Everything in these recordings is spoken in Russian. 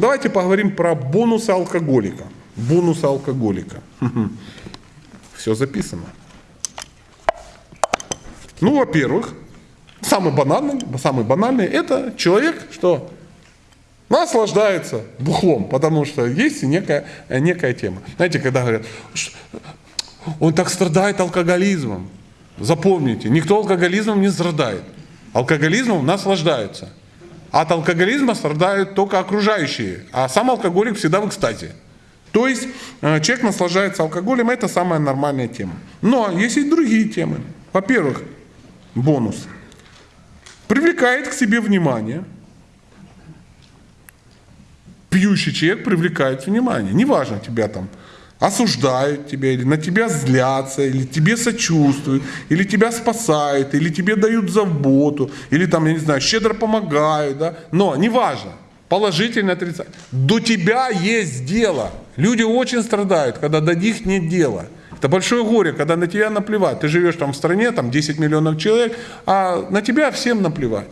Давайте поговорим про бонусы алкоголика. Бонусы алкоголика. Все записано. Ну, во-первых, самый банальный, самый банальный, это человек, что наслаждается бухлом, потому что есть некая, некая тема. Знаете, когда говорят, «Ш- он так страдает алкоголизмом. Запомните, никто алкоголизмом не страдает. Алкоголизмом наслаждаются. От алкоголизма страдают только окружающие, а сам алкоголик всегда в экстазе. То есть э, человек наслаждается алкоголем, это самая нормальная тема. Но есть и другие темы. Во-первых, бонус. Привлекает к себе внимание. Пьющий человек привлекает внимание. Неважно, тебя там осуждают тебя, или на тебя злятся, или тебе сочувствуют, или тебя спасают, или тебе дают заботу, или там, я не знаю, щедро помогают, да? но неважно, положительно, отрицательно. До тебя есть дело. Люди очень страдают, когда до них нет дела. Это большое горе, когда на тебя наплевать. Ты живешь там в стране, там 10 миллионов человек, а на тебя всем наплевать.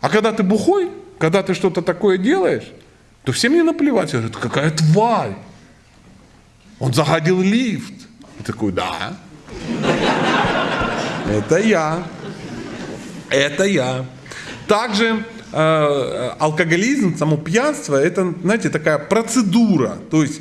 А когда ты бухой, когда ты что-то такое делаешь, то всем не наплевать. Говорят, какая тварь. Он загадил лифт. И такой, да. Это я. Это я. Также э, алкоголизм, само пьянство, это, знаете, такая процедура, то есть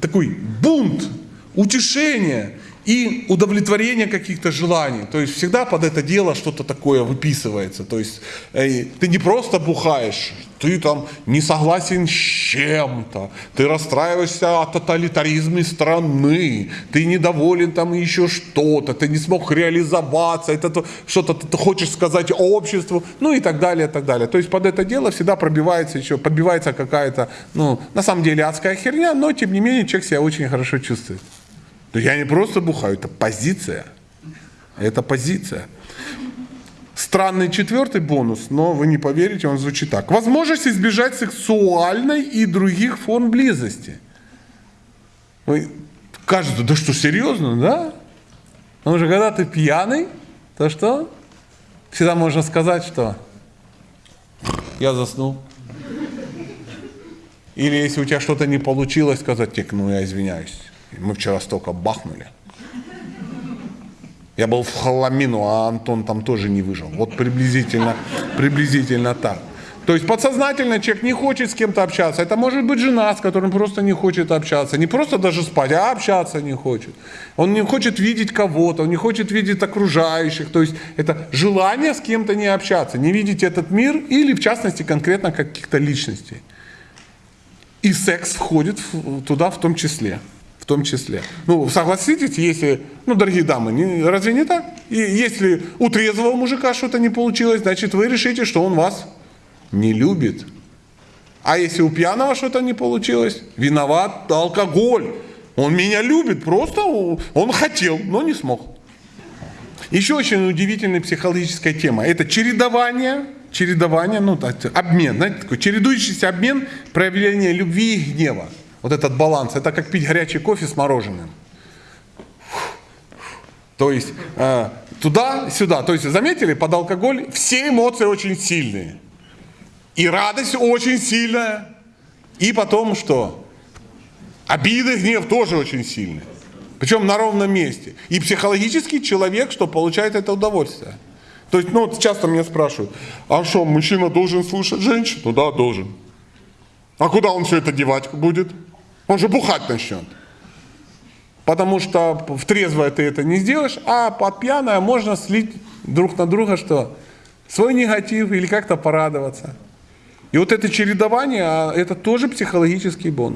такой бунт, утешение и удовлетворение каких-то желаний. То есть всегда под это дело что-то такое выписывается. То есть э, ты не просто бухаешь, ты там не согласен с чем-то, ты расстраиваешься о тоталитаризме страны, ты недоволен там еще что-то, ты не смог реализоваться, это то- что-то ты хочешь сказать обществу, ну и так далее, и так далее. То есть под это дело всегда пробивается еще, подбивается какая-то, ну, на самом деле адская херня, но тем не менее человек себя очень хорошо чувствует. То я не просто бухаю, это позиция. Это позиция. Странный четвертый бонус, но вы не поверите, он звучит так. Возможность избежать сексуальной и других форм близости. Вы кажется, да что, серьезно, да? Потому что когда ты пьяный, то что? Всегда можно сказать, что я заснул. Или если у тебя что-то не получилось, сказать, ну я извиняюсь. Мы вчера столько бахнули. Я был в хламину, а Антон там тоже не выжил. Вот приблизительно, приблизительно так. То есть подсознательно человек не хочет с кем-то общаться. Это может быть жена, с которым просто не хочет общаться. Не просто даже спать, а общаться не хочет. Он не хочет видеть кого-то, он не хочет видеть окружающих. То есть это желание с кем-то не общаться, не видеть этот мир или в частности конкретно каких-то личностей. И секс входит туда в том числе. Том числе. Ну, согласитесь, если, ну, дорогие дамы, не- разве не так? И если у трезвого мужика что-то не получилось, значит, вы решите, что он вас не любит. А если у пьяного что-то не получилось, виноват алкоголь. Он меня любит, просто он хотел, но не смог. Еще очень удивительная психологическая тема. Это чередование, чередование, ну, обмен, знаете, такой чередующийся обмен проявления любви и гнева. Вот этот баланс. Это как пить горячий кофе с мороженым. То есть э, туда-сюда. То есть заметили, под алкоголь все эмоции очень сильные. И радость очень сильная. И потом что? Обида, гнев тоже очень сильные. Причем на ровном месте. И психологический человек, что получает это удовольствие. То есть, ну, часто меня спрашивают, а что, мужчина должен слушать женщину? Да, должен. А куда он все это девать будет? Он же бухать начнет. Потому что в трезвое ты это не сделаешь, а под пьяное можно слить друг на друга что? Свой негатив или как-то порадоваться. И вот это чередование, а это тоже психологический бонус.